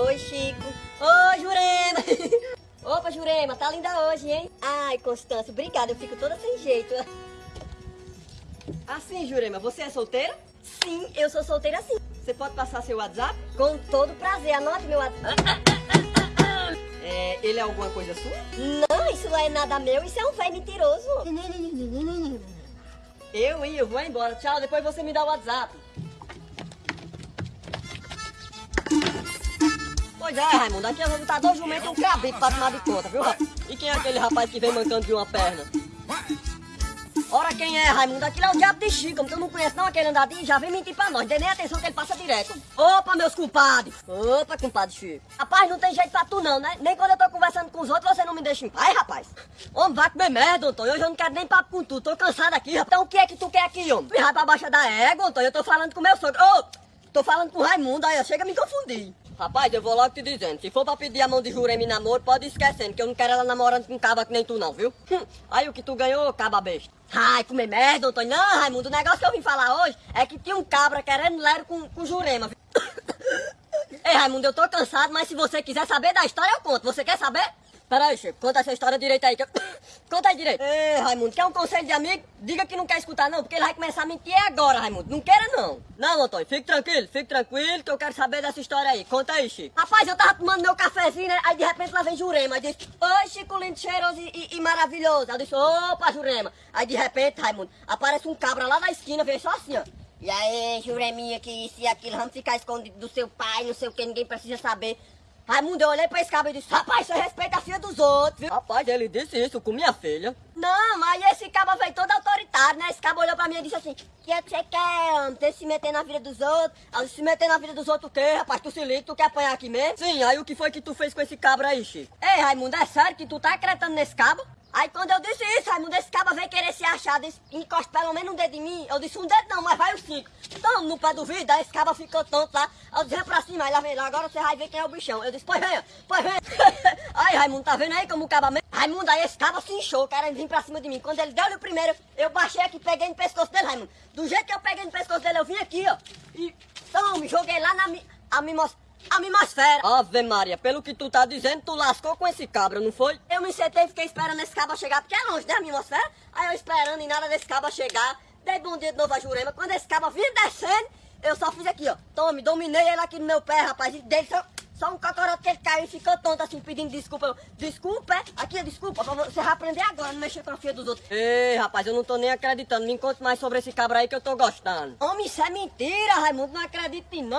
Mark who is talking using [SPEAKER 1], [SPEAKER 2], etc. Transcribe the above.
[SPEAKER 1] Oi, Chico. Oi, Jurema. Opa, Jurema, tá linda hoje, hein? Ai, Constância, obrigada, eu fico toda sem jeito.
[SPEAKER 2] Assim, Jurema, você é solteira?
[SPEAKER 1] Sim, eu sou solteira sim.
[SPEAKER 2] Você pode passar seu WhatsApp?
[SPEAKER 1] Com todo prazer, anote meu WhatsApp.
[SPEAKER 2] É, ele é alguma coisa sua?
[SPEAKER 1] Não, isso não é nada meu, isso é um velho mentiroso.
[SPEAKER 2] Eu, hein? Eu vou embora. Tchau, depois você me dá o WhatsApp. Pois é, Raimundo, aqui eu vou botar dois jumentos e um cabrito pra tomar de conta, viu, rapaz? E quem é aquele rapaz que vem mancando de uma perna? Ora, quem é, Raimundo? Aquilo é o diabo de Chico, tu não conhece não aquele andadinho? Já vem mentir pra nós, dê nem atenção que ele passa direto. Opa, meus compadres! Opa, compadre Chico. Rapaz, não tem jeito pra tu não, né? Nem quando eu tô conversando com os outros você não me deixa em paz, rapaz. Homem, vai comer merda, Antônio. Hoje eu não quero nem papo com tu, tô cansado aqui, rapaz. Então o que é que tu quer aqui, homem? Me vai pra baixa da égua, Antônio. Eu tô falando com meu sogro. Ô, tô falando com o Raimundo, aí chega a me confundir. Rapaz, eu vou logo te dizendo, se for pra pedir a mão de Jurema em namoro, pode ir esquecendo, que eu não quero ela namorando com um caba que nem tu não, viu? Hum, aí o que tu ganhou, caba besta. Ai, comer merda, Antônio. Não, Raimundo, o negócio que eu vim falar hoje é que tinha um cabra querendo lero com, com Jurema, viu? Ei, Raimundo, eu tô cansado, mas se você quiser saber da história, eu conto. Você quer saber? Peraí, Chico, conta essa história direito aí. Que eu... conta aí direito. Ei, Raimundo, quer um conselho de amigo? Diga que não quer escutar não, porque ele vai começar a mentir agora, Raimundo. Não queira não. Não, Antônio, fique tranquilo, fique tranquilo que eu quero saber dessa história aí. Conta aí, Chico. Rapaz, eu tava tomando meu cafezinho, né? Aí de repente lá vem Jurema. Aí disse, oi, Chico lindo, cheiroso e, e, e maravilhoso. Aí eu disse, opa, Jurema. Aí de repente, Raimundo, aparece um cabra lá na esquina, veio só assim, ó. E aí, Jureminha, que isso e aquilo, vamos ficar escondido do seu pai, não sei o que, ninguém precisa saber. Raimundo, eu olhei pra esse cabra e disse, rapaz, você respeita a filha dos outros, viu? Rapaz, ele disse isso com minha filha. Não, aí esse cabra veio todo autoritário, né? Esse cabra olhou pra mim e disse assim, que é que você quer, homem? Você se meter na vida dos outros? Aí, se meter na vida dos outros o quê, rapaz? Tu se liga, tu quer apanhar aqui mesmo? Sim, aí o que foi que tu fez com esse cabra aí, Chico? Ei, Raimundo, é sério que tu tá acreditando nesse cabra? Aí quando eu disse isso, Raimundo, esse cabra veio querer se achar, disse, encosta pelo menos um dedo em mim. Eu disse, um dedo não, mas vai os cinco. Então, no pé do vidro, aí esse cabra ficou tonto lá. Eu disse, vem pra cima, aí lá vem lá, agora você vai ver quem é o bichão. Eu disse, pois vem, pois vem. aí, Raimundo, tá vendo aí como o cabra... Me... Raimundo, aí esse cabra se inchou, querendo vir pra cima de mim. Quando ele deu-lhe o primeiro, eu baixei aqui, peguei no pescoço dele, Raimundo. Do jeito que eu peguei no pescoço dele, eu vim aqui, ó. E, me joguei lá na... A me mostrar a mimosfera. Ave Maria, pelo que tu tá dizendo, tu lascou com esse cabra, não foi? Eu me sentei e fiquei esperando esse cabra chegar, porque é longe da mimosfera. Aí eu esperando e nada desse cabra chegar. Dei bom dia de novo a Jurema. Quando esse cabra vinha descendo, eu só fiz aqui, ó. Tome, dominei ele aqui no meu pé, rapaz. E dei só, só um cocorote que ele caiu e ficou tonto assim, pedindo desculpa. Eu, desculpa, é? Aqui, desculpa. Você vai aprender agora, não mexer com a filha dos outros. Ei, rapaz, eu não tô nem acreditando. Me conte mais sobre esse cabra aí que eu tô gostando. Homem, isso é mentira, Raimundo. Não acredito em não.